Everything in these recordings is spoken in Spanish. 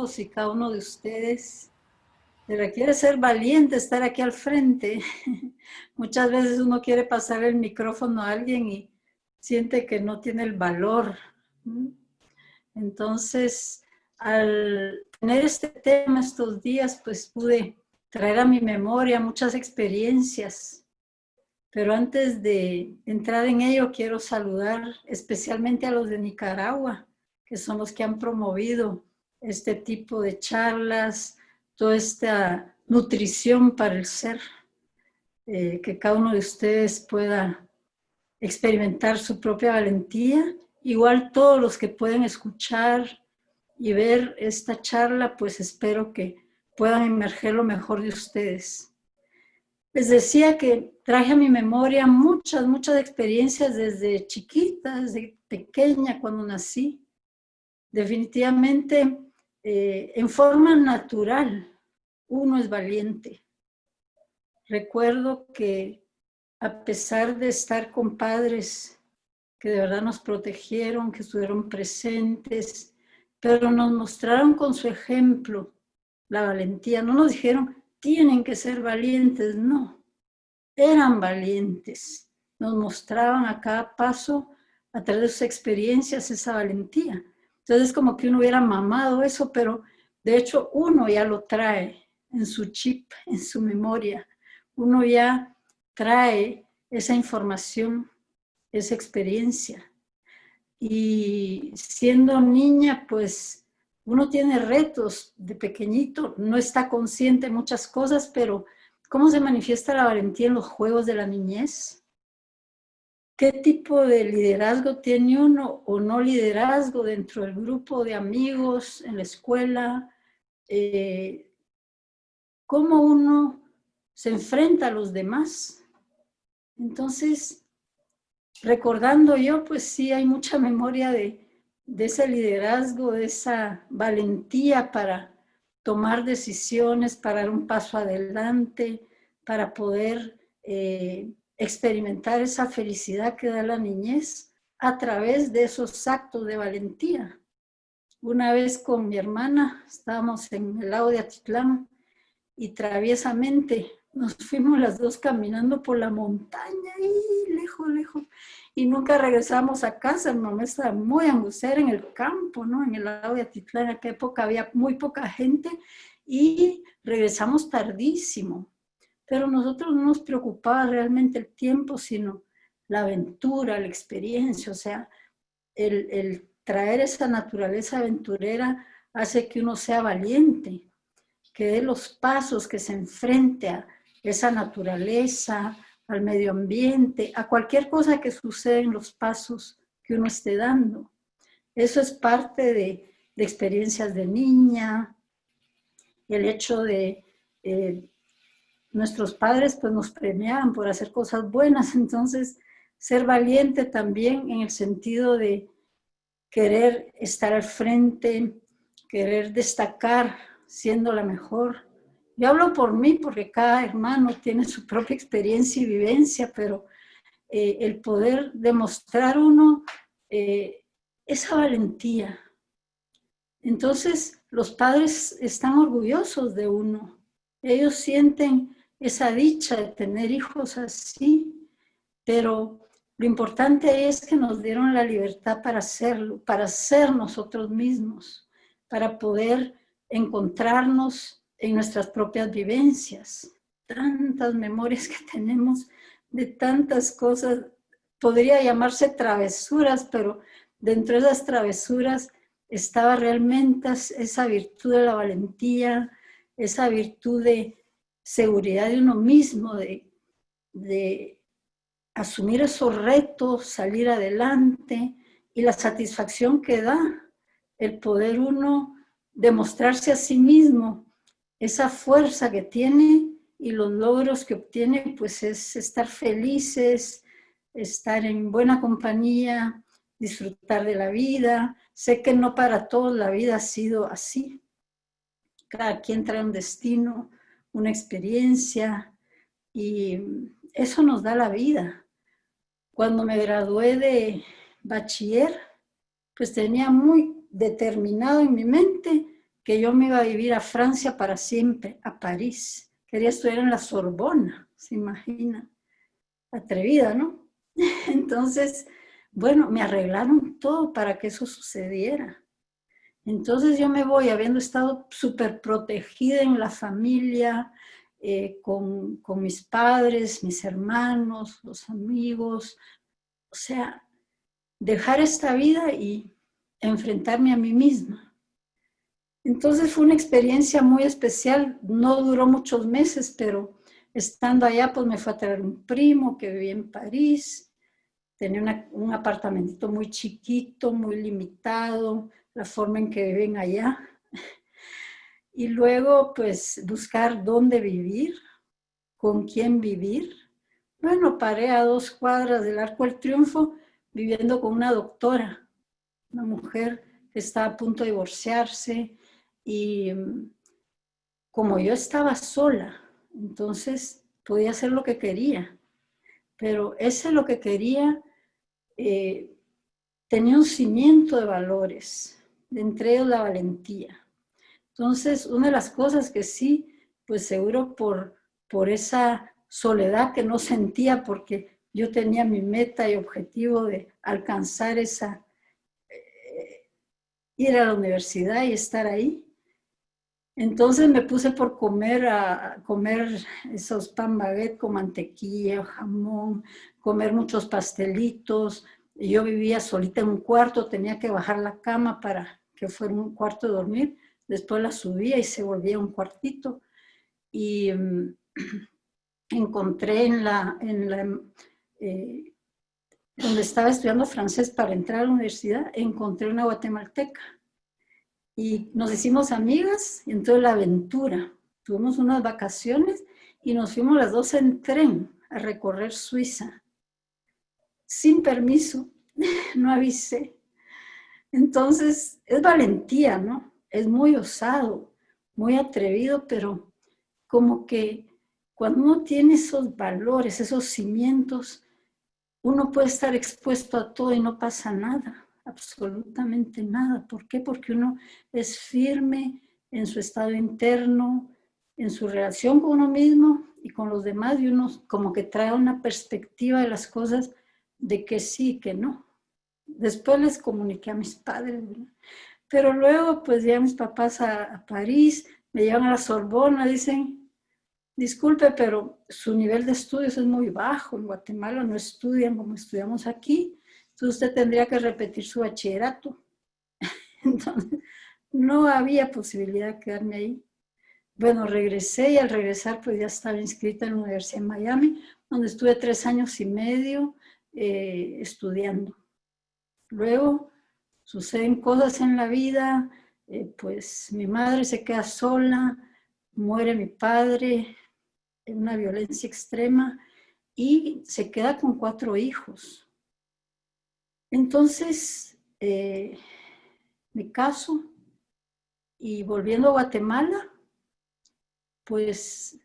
todos y cada uno de ustedes. Se requiere ser valiente, estar aquí al frente. Muchas veces uno quiere pasar el micrófono a alguien y siente que no tiene el valor. Entonces, al tener este tema estos días, pues pude traer a mi memoria muchas experiencias. Pero antes de entrar en ello, quiero saludar especialmente a los de Nicaragua, que son los que han promovido este tipo de charlas, toda esta nutrición para el ser, eh, que cada uno de ustedes pueda experimentar su propia valentía. Igual todos los que pueden escuchar y ver esta charla, pues espero que puedan emerger lo mejor de ustedes. Les decía que traje a mi memoria muchas, muchas experiencias desde chiquita, desde pequeña, cuando nací. Definitivamente, eh, en forma natural, uno es valiente. Recuerdo que a pesar de estar con padres que de verdad nos protegieron, que estuvieron presentes, pero nos mostraron con su ejemplo la valentía. No nos dijeron, tienen que ser valientes, no. Eran valientes. Nos mostraban a cada paso, a través de sus experiencias, esa valentía. Entonces es como que uno hubiera mamado eso, pero de hecho uno ya lo trae en su chip, en su memoria. Uno ya trae esa información, esa experiencia. Y siendo niña, pues uno tiene retos de pequeñito, no está consciente de muchas cosas, pero ¿cómo se manifiesta la valentía en los juegos de la niñez? ¿Qué tipo de liderazgo tiene uno o no liderazgo dentro del grupo de amigos, en la escuela? Eh, ¿Cómo uno se enfrenta a los demás? Entonces, recordando yo, pues sí hay mucha memoria de, ese liderazgo, de esa valentía para tomar decisiones, para dar un paso adelante, para poder eh, experimentar esa felicidad que da la niñez a través de esos actos de valentía. Una vez con mi hermana estábamos en el lago de Atitlán y traviesamente nos fuimos las dos caminando por la montaña y lejos, lejos y nunca regresamos a casa. Mi mamá estaba muy angustiada en el campo, ¿no? En el lado de Atitlán, en aquella época había muy poca gente y regresamos tardísimo. Pero nosotros no nos preocupaba realmente el tiempo, sino la aventura, la experiencia, o sea, el, traer esa naturaleza aventurera hace que uno sea valiente, que dé los pasos, que se enfrente a esa naturaleza, al medio ambiente, a cualquier cosa que suceda en los pasos que uno esté dando. Eso es parte de, experiencias de niña, el hecho de eh, nuestros padres pues nos premiaban por hacer cosas buenas, entonces ser valiente también en el sentido de querer estar al frente, querer destacar siendo la mejor, yo hablo por mí porque cada hermano tiene su propia experiencia y vivencia, pero eh, el poder demostrar uno eh, esa valentía. Entonces los padres están orgullosos de uno. Ellos sienten esa dicha de tener hijos así, pero lo importante es que nos dieron la libertad para hacerlo, para ser nosotros mismos, para poder encontrarnos en nuestras propias vivencias. Tantas memorias que tenemos de tantas cosas, podría llamarse travesuras, pero dentro de esas travesuras estaba realmente esa virtud de la valentía, esa virtud de seguridad de uno mismo, de, de asumir esos retos, salir adelante y la satisfacción que da el poder uno demostrarse a sí mismo esa fuerza que tiene y los logros que obtiene, pues es estar felices, estar en buena compañía, disfrutar de la vida. Sé que no para todos la vida ha sido así. Cada quien trae un destino, una experiencia y eso nos da la vida. Cuando me gradué de bachiller, pues tenía muy determinado en mi mente que yo me iba a vivir a Francia para siempre, a París. Quería estudiar en la Sorbona, se imagina. Atrevida, ¿no? Entonces, bueno, me arreglaron todo para que eso sucediera. Entonces yo me voy, habiendo estado súper protegida en la familia, eh, con, mis padres, mis hermanos, los amigos, o sea, dejar esta vida y enfrentarme a mí misma. Entonces fue una experiencia muy especial, no duró muchos meses, pero estando allá pues me fue a traer un primo que vivía en París, tenía un apartamentito muy chiquito, muy limitado, la forma en que viven allá. Y luego pues buscar dónde vivir, con quién vivir. Bueno, paré a dos cuadras del Arco del Triunfo viviendo con una doctora, una mujer que estaba a punto de divorciarse y mm, como yo estaba sola, entonces podía hacer lo que quería, pero ese lo que quería eh, tenía un cimiento de valores, entre ellos la valentía. Entonces, una de las cosas que sí, pues seguro por, por esa soledad que no sentía, porque yo tenía mi meta y objetivo de alcanzar esa, eh, ir a la universidad y estar ahí. Entonces me puse por comer, a, comer esos pan baguette con mantequilla, jamón, comer muchos pastelitos. Yo vivía solita en un cuarto, tenía que bajar la cama para que fuera un cuarto de dormir. Después la subía y se volvía un cuartito. Y mm, encontré en la, en la eh, donde estaba estudiando francés para entrar a la universidad, encontré una guatemalteca. Y nos hicimos amigas y entró la aventura. Tuvimos unas vacaciones y nos fuimos las dos en tren a recorrer Suiza. Sin permiso, no avisé. Entonces, es valentía, ¿no? Es muy osado, muy atrevido, pero como que cuando uno tiene esos valores, esos cimientos, uno puede estar expuesto a todo y no pasa nada, absolutamente nada. ¿Por qué? Porque uno es firme en su estado interno, en su relación con uno mismo y con los demás, y uno como que trae una perspectiva de las cosas de que sí, que no. Después les comuniqué a mis padres, pero luego pues ya mis papás a, a París, me llevan a la Sorbona, dicen, disculpe, pero su nivel de estudios es muy bajo. En Guatemala no estudian como estudiamos aquí. Entonces usted tendría que repetir su bachillerato. Entonces, no había posibilidad de quedarme ahí. Bueno, regresé y al regresar pues ya estaba inscrita en la Universidad de Miami, donde estuve tres años y medio eh, estudiando. Luego suceden cosas en la vida, eh, pues mi madre se queda sola, muere mi padre, una violencia extrema y se queda con cuatro hijos. Entonces, eh, me caso y volviendo a Guatemala, pues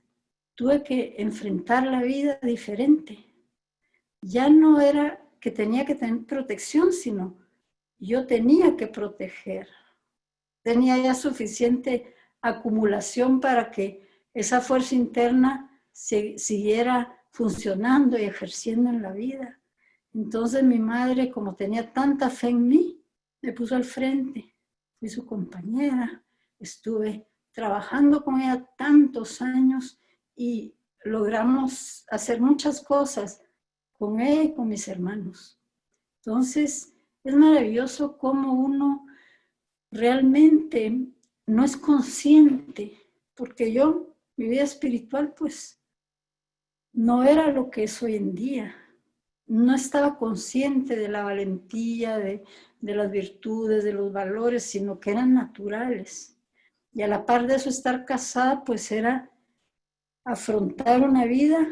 tuve que enfrentar la vida diferente. Ya no era que tenía que tener protección, sino yo tenía que proteger. Tenía ya suficiente acumulación para que esa fuerza interna siguiera funcionando y ejerciendo en la vida. Entonces mi madre, como tenía tanta fe en mí, me puso al frente. Fui su compañera, estuve trabajando con ella tantos años y logramos hacer muchas cosas con ella y con mis hermanos. Entonces, es maravilloso cómo uno realmente no es consciente, porque yo, mi vida espiritual, pues, no era lo que es hoy en día. No estaba consciente de la valentía, de, las virtudes, de los valores, sino que eran naturales. Y a la par de eso, estar casada, pues era afrontar una vida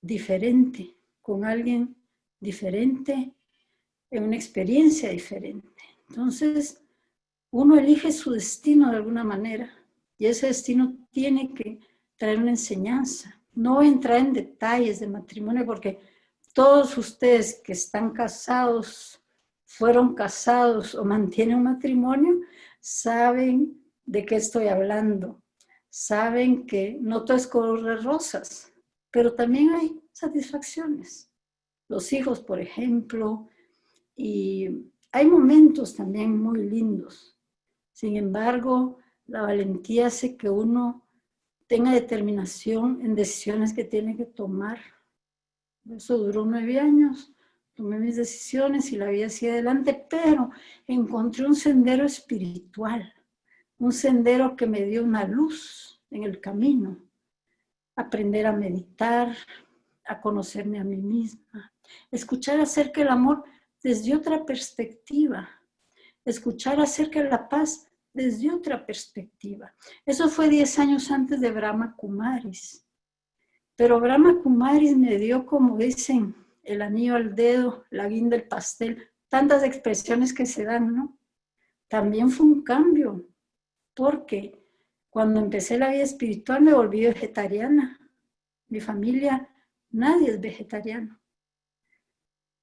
diferente, con alguien diferente, en una experiencia diferente. Entonces, uno elige su destino de alguna manera, y ese destino tiene que traer una enseñanza. No entrar en detalles de matrimonio porque todos ustedes que están casados, fueron casados o mantienen un matrimonio, saben de qué estoy hablando. Saben que no todo es color de rosas, pero también hay satisfacciones. Los hijos, por ejemplo, y hay momentos también muy lindos. Sin embargo, la valentía hace que uno tenga determinación en decisiones que tiene que tomar. Eso duró nueve años, tomé mis decisiones y la vida hacia adelante, pero encontré un sendero espiritual, un sendero que me dio una luz en el camino. Aprender a meditar, a conocerme a mí misma, escuchar acerca del amor desde otra perspectiva, escuchar acerca de la paz desde otra perspectiva. Eso fue 10 años antes de Brahma Kumaris. Pero Brahma Kumaris me dio, como dicen, el anillo al dedo, la guinda del pastel, tantas expresiones que se dan, ¿no? También fue un cambio, porque cuando empecé la vida espiritual me volví vegetariana. Mi familia, nadie es vegetariano.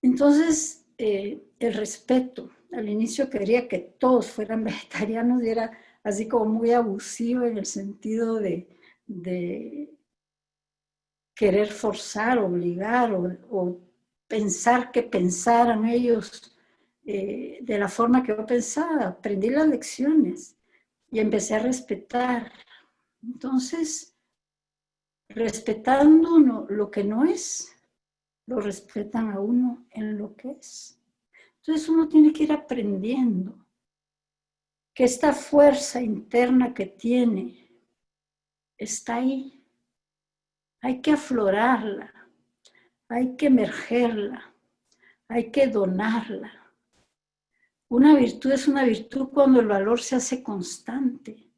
Entonces, eh, el respeto, al inicio quería que todos fueran vegetarianos y era así como muy abusivo en el sentido de, querer forzar, obligar o, pensar que pensaran ellos eh, de la forma que yo pensaba. Aprendí las lecciones y empecé a respetar. Entonces, respetando lo que no es, lo respetan a uno en lo que es. Entonces uno tiene que ir aprendiendo que esta fuerza interna que tiene está ahí. Hay que aflorarla, hay que emergerla, hay que donarla. Una virtud es una virtud cuando el valor se hace constante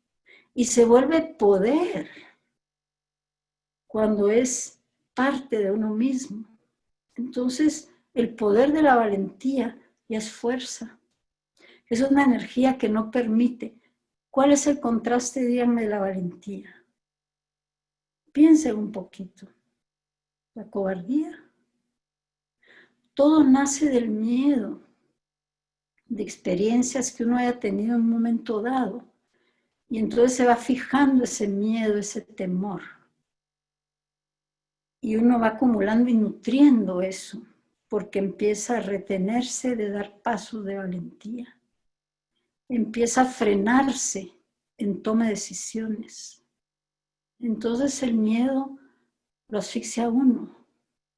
y se vuelve poder cuando es parte de uno mismo. Entonces, el poder de la valentía y es fuerza. Es una energía que no permite. ¿Cuál es el contraste, díganme, de la valentía? Piensen un poquito. La cobardía. Todo nace del miedo, de experiencias que uno haya tenido en un momento dado. Y entonces se va fijando ese miedo, ese temor. Y uno va acumulando y nutriendo eso porque empieza a retenerse de dar pasos de valentía. Empieza a frenarse en toma de decisiones. Entonces el miedo lo asfixia a uno,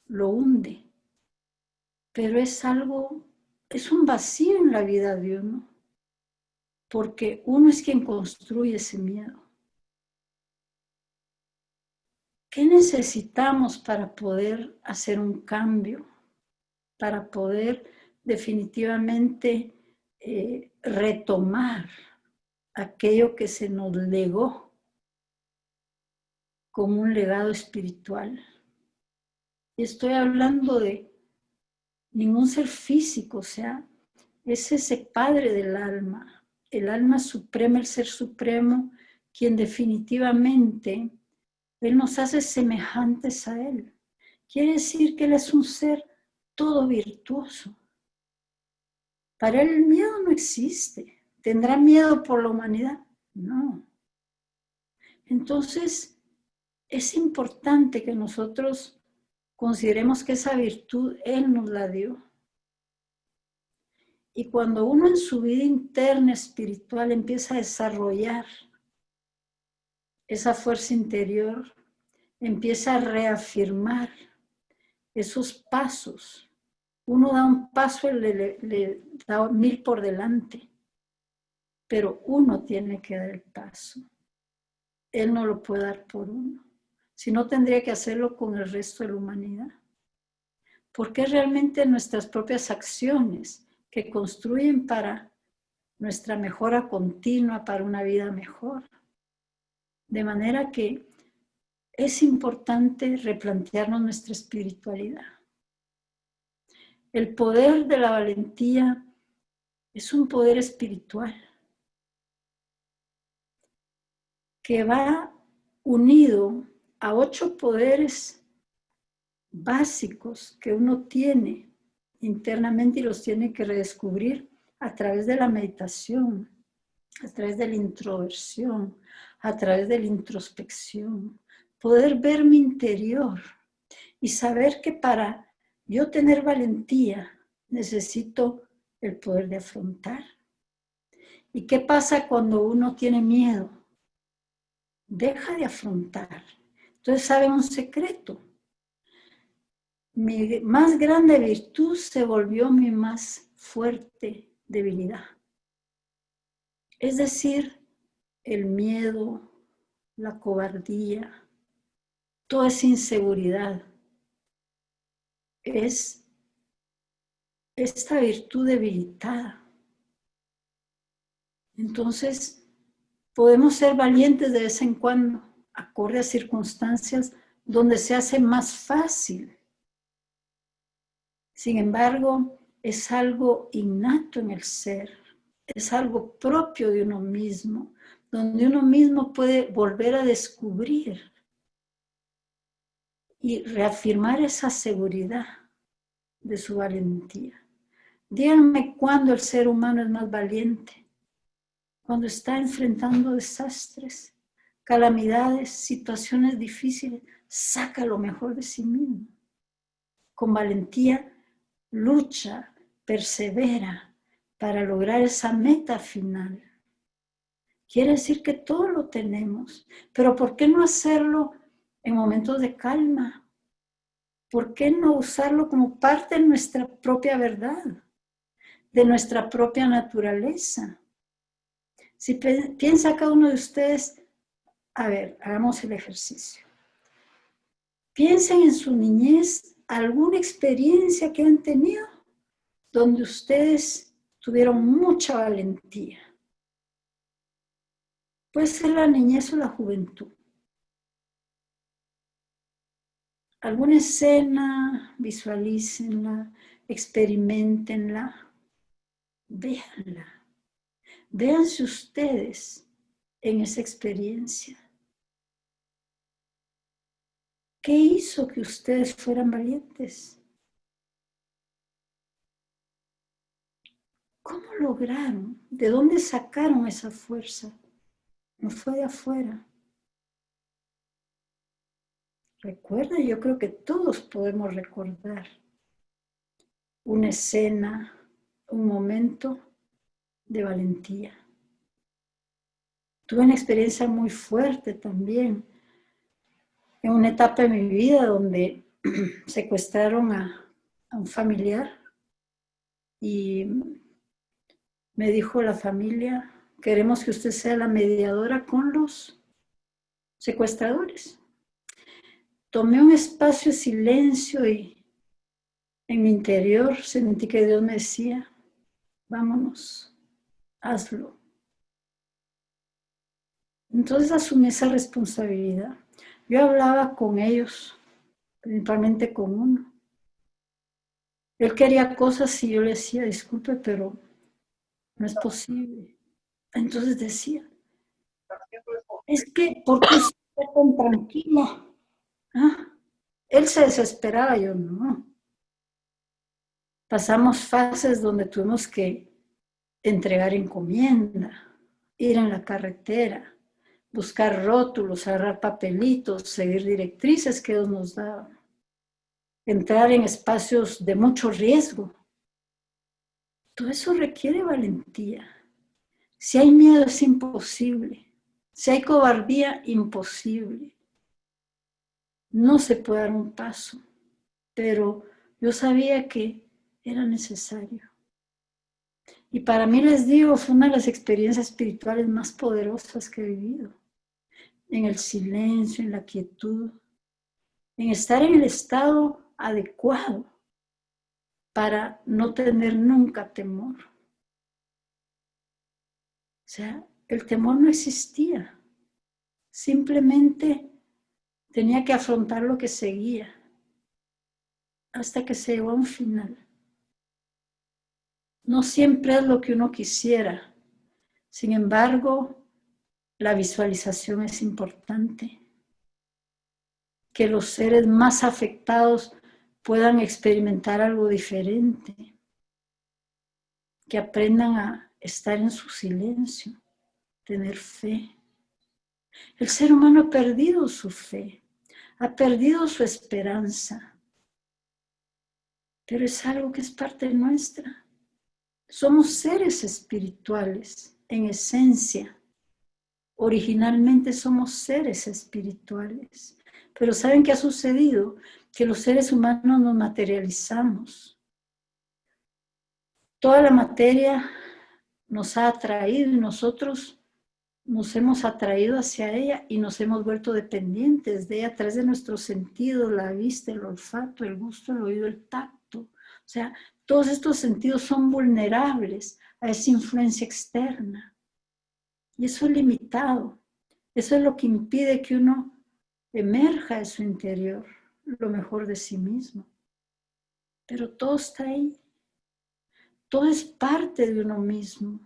lo hunde. Pero es algo, es un vacío en la vida de uno, porque uno es quien construye ese miedo. ¿Qué necesitamos para poder hacer un cambio? para poder definitivamente eh, retomar aquello que se nos legó como un legado espiritual. Y estoy hablando de ningún ser físico, o sea, es ese Padre del alma, el alma suprema, el Ser Supremo, quien definitivamente, Él nos hace semejantes a Él. Quiere decir que Él es un ser todo virtuoso. Para él el miedo no existe. ¿Tendrá miedo por la humanidad? No. Entonces, es importante que nosotros consideremos que esa virtud Él nos la dio. Y cuando uno en su vida interna espiritual empieza a desarrollar esa fuerza interior, empieza a reafirmar esos pasos uno da un paso y le, da mil por delante, pero uno tiene que dar el paso. Él no lo puede dar por uno. Si no, tendría que hacerlo con el resto de la humanidad. Porque realmente nuestras propias acciones que construyen para nuestra mejora continua, para una vida mejor. De manera que es importante replantearnos nuestra espiritualidad. El poder de la valentía es un poder espiritual que va unido a ocho poderes básicos que uno tiene internamente y los tiene que redescubrir a través de la meditación, a través de la introversión, a través de la introspección, poder ver mi interior y saber que para yo tener valentía necesito el poder de afrontar. ¿Y qué pasa cuando uno tiene miedo? Deja de afrontar. Entonces, ¿saben un secreto? Mi más grande virtud se volvió mi más fuerte debilidad. Es decir, el miedo, la cobardía, toda esa inseguridad es esta virtud debilitada. Entonces, podemos ser valientes de vez en cuando, acorde a circunstancias donde se hace más fácil. Sin embargo, es algo innato en el ser, es algo propio de uno mismo, donde uno mismo puede volver a descubrir y reafirmar esa seguridad de su valentía. Díganme cuándo el ser humano es más valiente. Cuando está enfrentando desastres, calamidades, situaciones difíciles, saca lo mejor de sí mismo. Con valentía lucha, persevera para lograr esa meta final. Quiere decir que todo lo tenemos, pero ¿por qué no hacerlo en momentos de calma? ¿Por qué no usarlo como parte de nuestra propia verdad? de nuestra propia naturaleza. Si piensa cada uno de ustedes, a ver, hagamos el ejercicio. Piensen en su niñez, alguna experiencia que han tenido donde ustedes tuvieron mucha valentía. Puede ser la niñez o la juventud. Alguna escena, visualícenla, experimentenla véanla. Véanse ustedes en esa experiencia. ¿Qué hizo que ustedes fueran valientes? ¿Cómo lograron? ¿De dónde sacaron esa fuerza? No fue de afuera. Recuerda, yo creo que todos podemos recordar una escena, un momento de valentía. Tuve una experiencia muy fuerte también en una etapa de mi vida donde secuestraron a, un familiar y me dijo la familia, queremos que usted sea la mediadora con los secuestradores. Tomé un espacio de silencio y en mi interior sentí que Dios me decía, vámonos, hazlo. Entonces asumí esa responsabilidad. Yo hablaba con ellos, principalmente con uno. Él quería cosas y yo le decía, disculpe, pero no es posible. Entonces decía, es que, ¿por qué está tan tranquilo? ¿Ah? Él se desesperaba, yo no. Pasamos fases donde tuvimos que entregar encomienda, ir en la carretera, buscar rótulos, agarrar papelitos, seguir directrices que Dios nos daba, entrar en espacios de mucho riesgo. Todo eso requiere valentía. Si hay miedo es imposible. Si hay cobardía, imposible. No se puede dar un paso. Pero yo sabía que era necesario. Y para mí, les digo, fue una de las experiencias espirituales más poderosas que he vivido. En el silencio, en la quietud, en estar en el estado adecuado para no tener nunca temor. Sea, el temor no existía. Simplemente tenía que afrontar lo que seguía hasta que se llegó a un final. No siempre es lo que uno quisiera. Sin embargo, la visualización es importante. Que los seres más afectados puedan experimentar algo diferente. Que aprendan a estar en su silencio. tener fe. El ser humano ha perdido su fe, ha perdido su esperanza, pero es algo que es parte nuestra. Somos seres espirituales en esencia. Originalmente somos seres espirituales. Pero ¿saben qué ha sucedido? Que los seres humanos nos materializamos. Toda la materia nos ha atraído y nosotros nos hemos atraído hacia ella y nos hemos vuelto dependientes de ella a través de nuestros sentidos, la vista, el olfato, el gusto, el oído, el tacto. O sea, todos estos sentidos son vulnerables a esa influencia externa. Y eso es limitado. Eso es lo que impide que uno emerja de su interior, lo mejor de sí mismo. Pero todo está ahí. Todo es parte de uno mismo.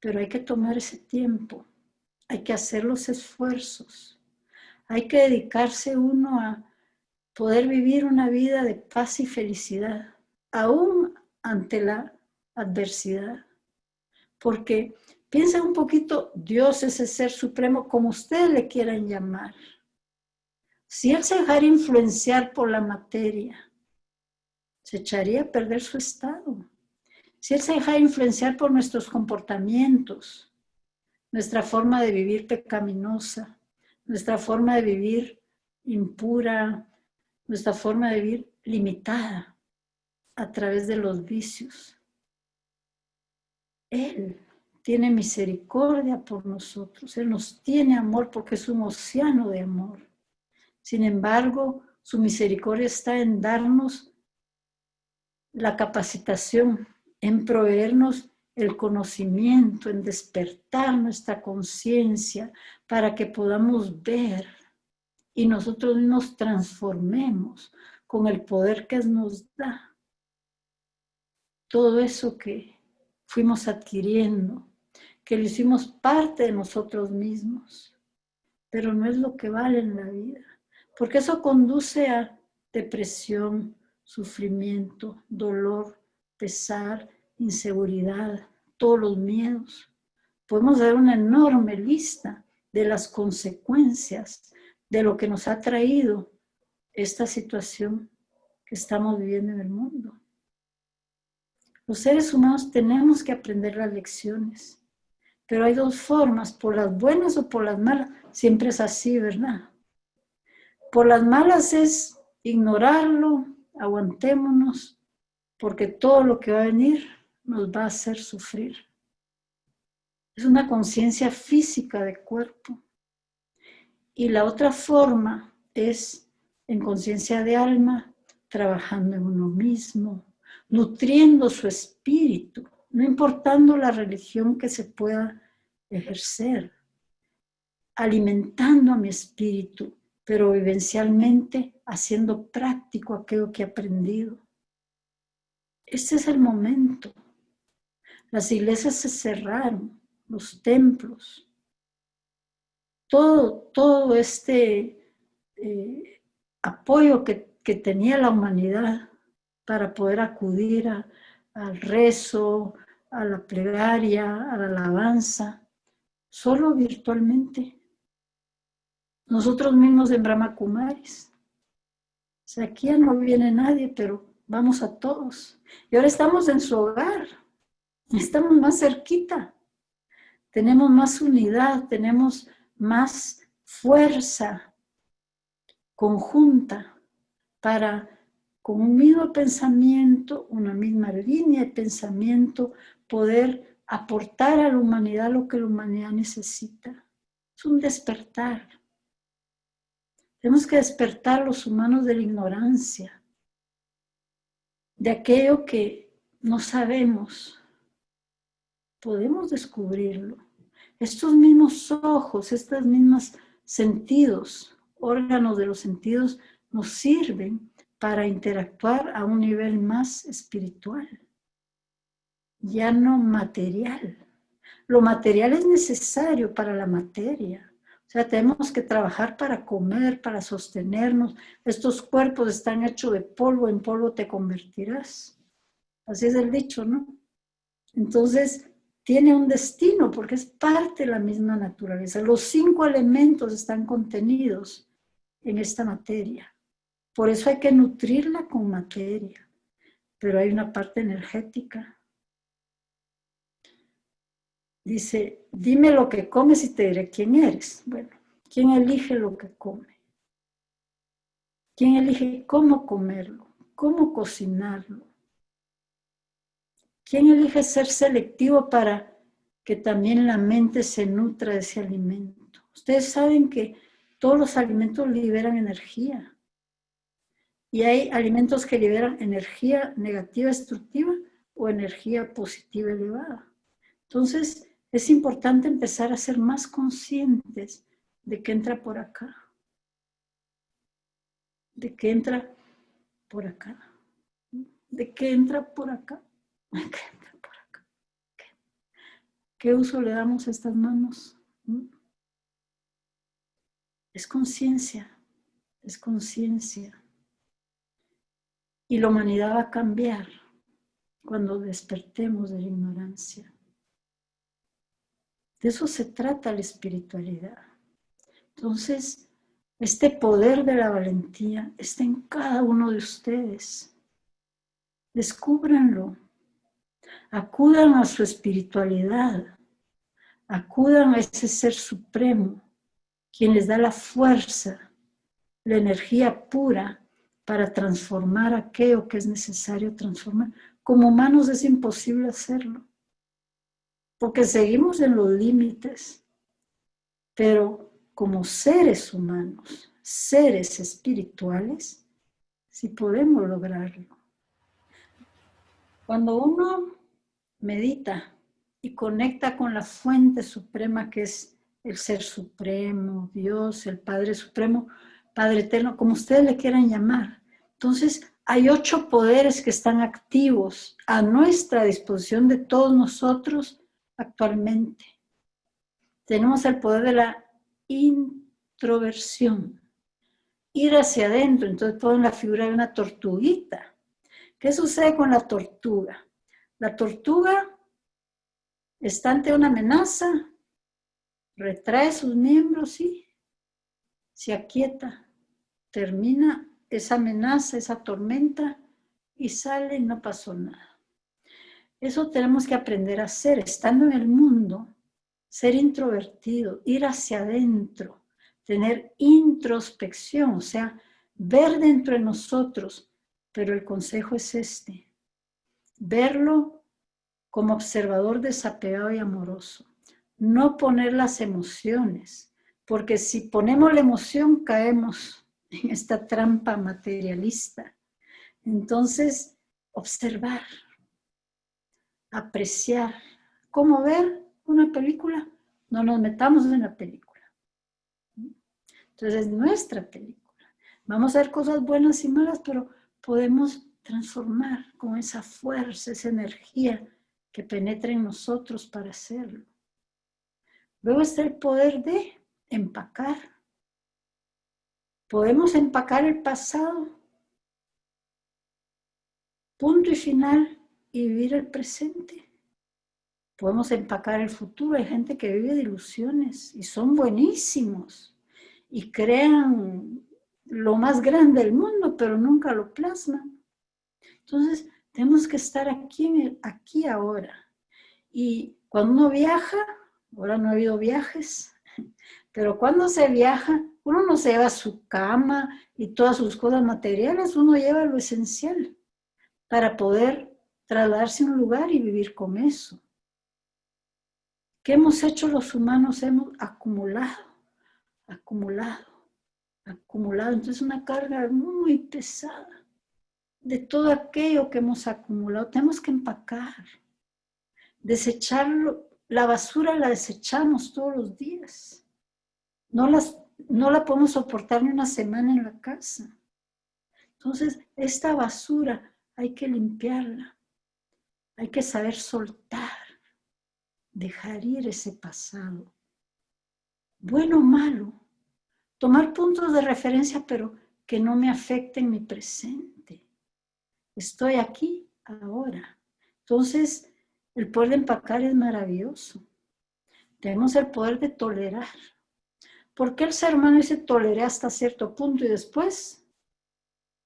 Pero hay que tomar ese tiempo, hay que hacer los esfuerzos, hay que dedicarse uno a poder vivir una vida de paz y felicidad, aún ante la adversidad. Porque piensa un poquito, Dios es el ser supremo, como ustedes le quieran llamar. Si Él se dejara influenciar por la materia, se echaría a perder su estado si Él se deja influenciar por nuestros comportamientos, nuestra forma de vivir pecaminosa, nuestra forma de vivir impura, nuestra forma de vivir limitada a través de los vicios. Él tiene misericordia por nosotros, Él nos tiene amor porque es un océano de amor. Sin embargo, su misericordia está en darnos la capacitación en proveernos el conocimiento, en despertar nuestra conciencia para que podamos ver y nosotros nos transformemos con el poder que nos da. Todo eso que fuimos adquiriendo, que lo hicimos parte de nosotros mismos, pero no es lo que vale en la vida, porque eso conduce a depresión, sufrimiento, dolor, pesar, inseguridad, todos los miedos. Podemos dar una enorme lista de las consecuencias de lo que nos ha traído esta situación que estamos viviendo en el mundo. Los seres humanos tenemos que aprender las lecciones, pero hay dos formas, por las buenas o por las malas. Siempre es así, ¿verdad? Por las malas es ignorarlo, aguantémonos, porque todo lo que va a venir nos va a hacer sufrir. Es una conciencia física de cuerpo. Y la otra forma es en conciencia de alma, trabajando en uno mismo, nutriendo su espíritu, no importando la religión que se pueda ejercer, alimentando a mi espíritu, pero vivencialmente haciendo práctico aquello que he aprendido. Este es el momento. Las iglesias se cerraron, los templos. Todo, todo este eh, apoyo que, que, tenía la humanidad para poder acudir al rezo, a la plegaria, a la alabanza, solo virtualmente. Nosotros mismos en Brahma Kumaris. O sea, aquí ya no viene nadie, pero vamos a todos. Y ahora estamos en su hogar, estamos más cerquita, tenemos más unidad, tenemos más fuerza conjunta para con un mismo pensamiento, una misma línea de pensamiento, poder aportar a la humanidad lo que la humanidad necesita. Es un despertar. Tenemos que despertar los humanos de la ignorancia, de aquello que no sabemos, podemos descubrirlo. Estos mismos ojos, estos mismos sentidos, órganos de los sentidos, nos sirven para interactuar a un nivel más espiritual, ya no material. Lo material es necesario para la materia, o sea, tenemos que trabajar para comer, para sostenernos. Estos cuerpos están hechos de polvo, en polvo te convertirás. Así es el dicho, ¿no? Entonces, tiene un destino porque es parte de la misma naturaleza. Los cinco elementos están contenidos en esta materia. Por eso hay que nutrirla con materia. Pero hay una parte energética. Dice, dime lo que comes y te diré quién eres. Bueno, ¿quién elige lo que come? ¿Quién elige cómo comerlo? ¿Cómo cocinarlo? ¿Quién elige ser selectivo para que también la mente se nutra de ese alimento? Ustedes saben que todos los alimentos liberan energía. Y hay alimentos que liberan energía negativa destructiva o energía positiva elevada. Entonces, es importante empezar a ser más conscientes de que entra por acá. De que entra por acá. De que entra por acá. Que entra por acá. ¿Qué uso le damos a estas manos? ¿Mm? Es conciencia. Es conciencia. Y la humanidad va a cambiar cuando despertemos de la ignorancia. De eso se trata la espiritualidad. Entonces, este poder de la valentía está en cada uno de ustedes. Descúbranlo. Acudan a su espiritualidad. Acudan a ese ser supremo, quien les da la fuerza, la energía pura para transformar aquello que es necesario transformar. Como humanos es imposible hacerlo, porque seguimos en los límites, pero como seres humanos, seres espirituales, sí podemos lograrlo. Cuando uno medita y conecta con la fuente suprema que es el Ser Supremo, Dios, el Padre Supremo, Padre Eterno, como ustedes le quieran llamar, entonces, hay ocho poderes que están activos a nuestra disposición de todos nosotros actualmente. Tenemos el poder de la introversión, ir hacia adentro. Entonces ponen la figura de una tortuguita. ¿Qué sucede con la tortuga? La tortuga está ante una amenaza, retrae sus miembros y se aquieta, termina esa amenaza, esa tormenta, y sale y no pasó nada. Eso tenemos que aprender a hacer, estando en el mundo, ser introvertido, ir hacia adentro, tener introspección, o sea, ver dentro de nosotros, pero el consejo es este, verlo como observador desapegado y amoroso, no poner las emociones, porque si ponemos la emoción caemos en esta trampa materialista. Entonces, observar, apreciar, cómo ver una película, no nos metamos en la película. Entonces es nuestra película. Vamos a ver cosas buenas y malas, pero podemos transformar con esa fuerza, esa energía que penetra en nosotros para hacerlo. Luego está el poder de empacar, Podemos empacar el pasado, punto y final, y vivir el presente. Podemos empacar el futuro. Hay gente que vive de ilusiones y son buenísimos y crean lo más grande del mundo, pero nunca lo plasman. Entonces, tenemos que estar aquí, aquí ahora. Y cuando uno viaja, ahora no ha habido viajes, pero cuando se viaja, uno no se lleva su cama y todas sus cosas materiales, uno lleva lo esencial para poder trasladarse a un lugar y vivir con eso. ¿Qué hemos hecho los humanos? Hemos acumulado, acumulado, acumulado. Entonces una carga muy pesada de todo aquello que hemos acumulado. Tenemos que empacar, desecharlo. La basura la desechamos todos los días. No las no la podemos soportar ni una semana en la casa. Entonces, esta basura hay que limpiarla. Hay que saber soltar, dejar ir ese pasado. Bueno o malo. Tomar puntos de referencia, pero que no me afecten mi presente. Estoy aquí ahora. Entonces, El poder de empacar es maravilloso. Tenemos el poder de tolerar. ¿Por qué el ser humano dice toleré hasta cierto punto y después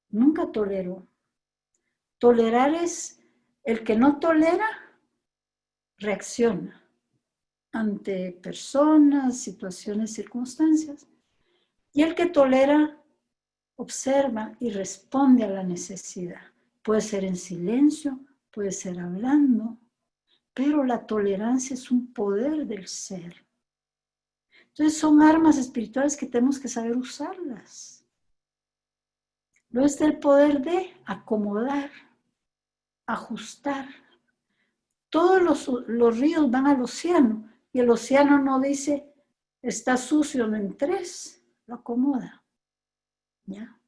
nunca toleró? Tolerar es el que no tolera, reacciona ante personas, situaciones, circunstancias. Y el que tolera, observa y responde a la necesidad. Puede ser en silencio, puede ser hablando, pero la tolerancia es un poder del ser. Entonces son armas espirituales que tenemos que saber usarlas. Luego está el poder de acomodar, ajustar. Todos los, los ríos van al océano y el océano no dice, está sucio en tres, lo acomoda. ¿Ya?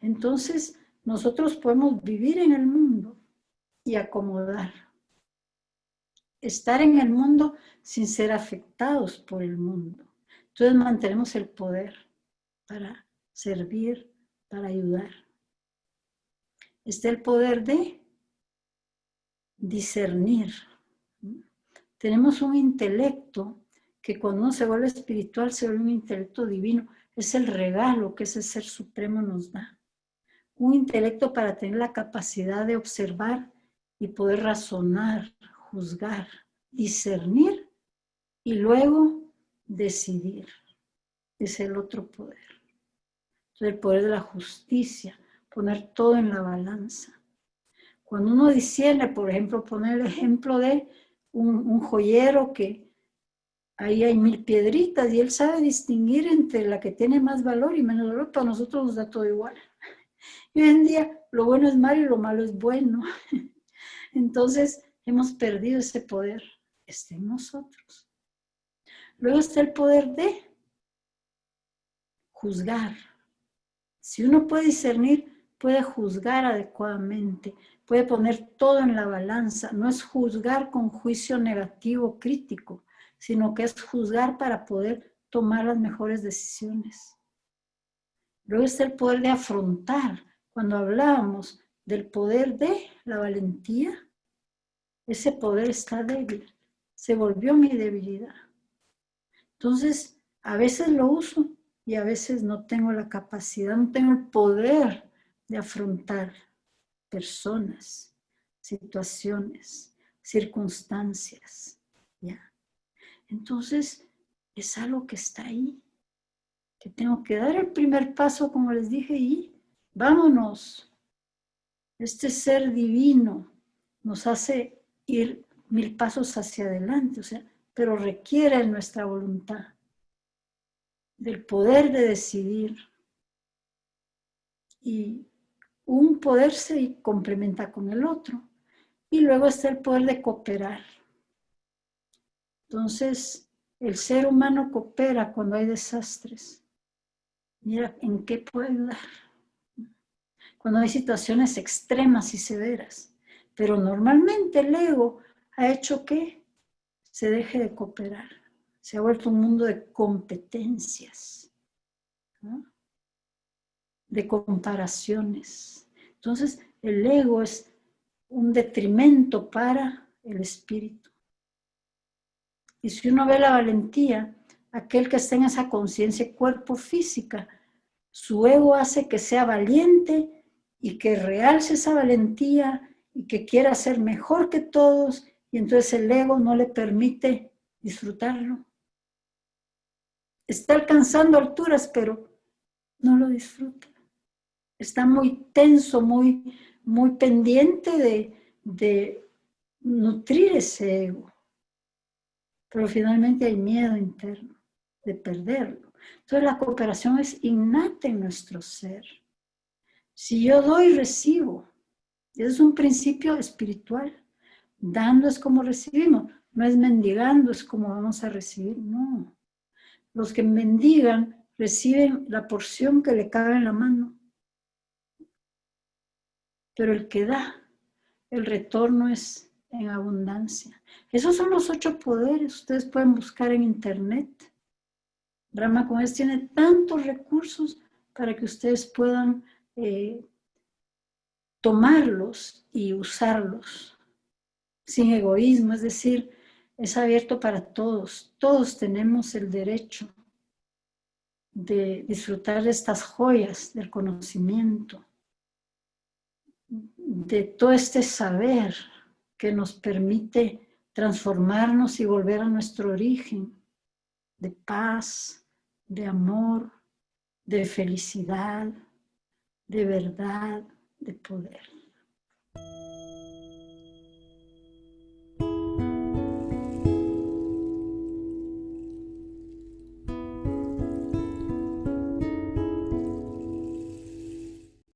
Entonces, nosotros podemos vivir en el mundo y acomodar. Estar en el mundo sin ser afectados por el mundo. Entonces mantenemos el poder para servir, para ayudar. Está el poder de discernir. Tenemos un intelecto que cuando uno se vuelve espiritual se vuelve un intelecto divino. Es el regalo que ese ser supremo nos da. Un intelecto para tener la capacidad de observar y poder razonar, juzgar, discernir y luego decidir. Es el otro poder. el poder de la justicia, poner todo en la balanza. Cuando uno discierne, por ejemplo, poner el ejemplo de un, joyero que ahí hay mil piedritas y él sabe distinguir entre la que tiene más valor y menos valor, para nosotros nos da todo igual. Y hoy en día lo bueno es malo y lo malo es bueno. Entonces hemos perdido ese poder. Está en nosotros. Luego está el poder de juzgar. Si uno puede discernir, puede juzgar adecuadamente, puede poner todo en la balanza. No es juzgar con juicio negativo, crítico, sino que es juzgar para poder tomar las mejores decisiones. Luego está el poder de afrontar. Cuando hablábamos del poder de la valentía, ese poder está débil. Se volvió mi debilidad. Entonces, a veces lo uso y a veces no tengo la capacidad, no tengo el poder de afrontar personas, situaciones, circunstancias. ¿ya? Entonces, es algo que está ahí, que tengo que dar el primer paso, como les dije, y vámonos. Este ser divino nos hace ir mil pasos hacia adelante, o sea, pero requiere nuestra voluntad, del poder de decidir. Y un poder se complementa con el otro. Y luego está el poder de cooperar. Entonces, el ser humano coopera cuando hay desastres. Mira, ¿en qué puede ayudar? Cuando hay situaciones extremas y severas. Pero normalmente el ego ha hecho que se deje de cooperar. Se ha vuelto un mundo de competencias. ¿no? De comparaciones. Entonces, el ego es un detrimento para el espíritu. Y si uno ve la valentía, aquel que está en esa conciencia cuerpo física, su ego hace que sea valiente y que realce esa valentía y que quiera ser mejor que todos y entonces el ego no le permite disfrutarlo. Está alcanzando alturas, pero no lo disfruta está muy tenso, muy, muy pendiente de, de nutrir ese ego. Pero finalmente hay miedo interno de perderlo. Entonces la cooperación es innata en nuestro ser. Si yo doy, recibo. Es un principio espiritual. Dando es como recibimos. No es mendigando, es como vamos a recibir. No. Los que mendigan reciben la porción que le cabe en la mano pero el que da, el retorno es en abundancia. Esos son los ocho poderes, ustedes pueden buscar en internet. Rama Comes tiene tantos recursos para que ustedes puedan eh, tomarlos y usarlos sin egoísmo, es decir, es abierto para todos. Todos tenemos el derecho de disfrutar de estas joyas del conocimiento, de todo este saber que nos permite transformarnos y volver a nuestro origen de paz, de amor, de felicidad, de verdad, de poder.